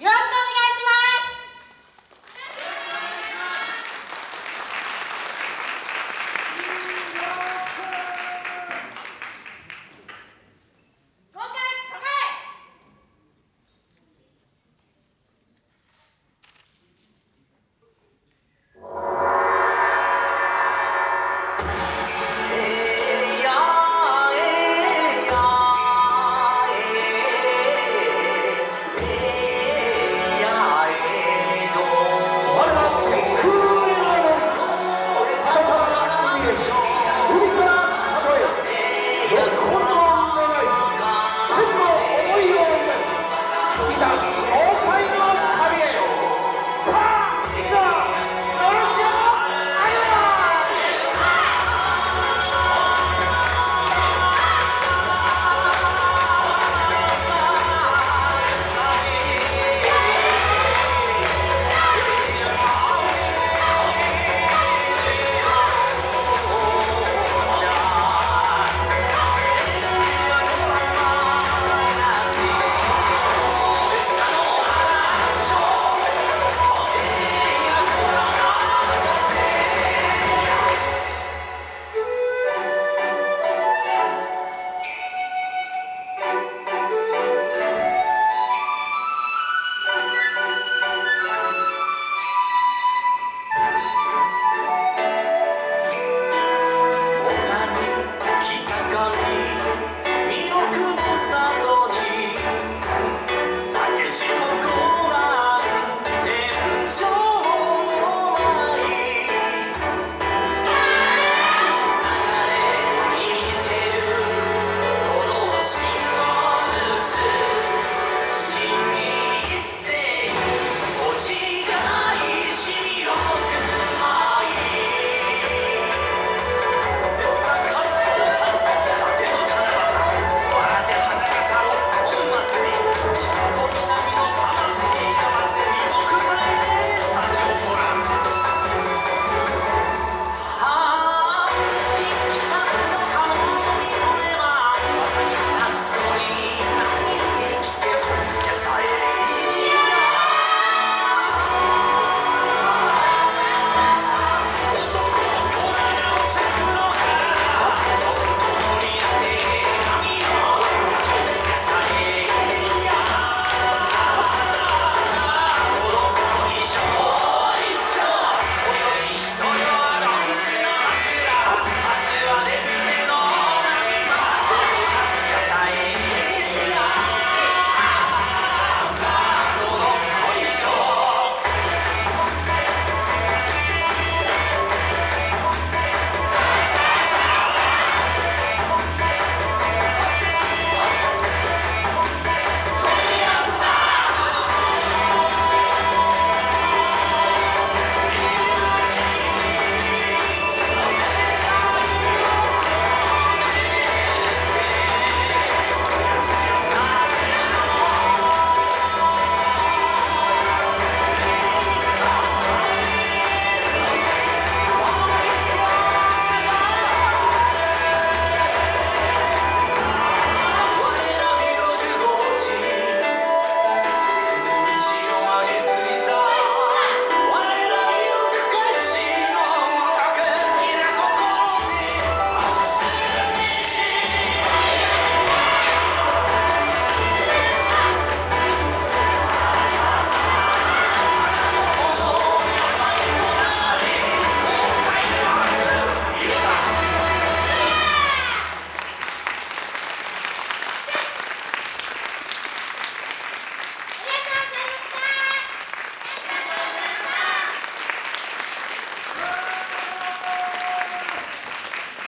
Yes!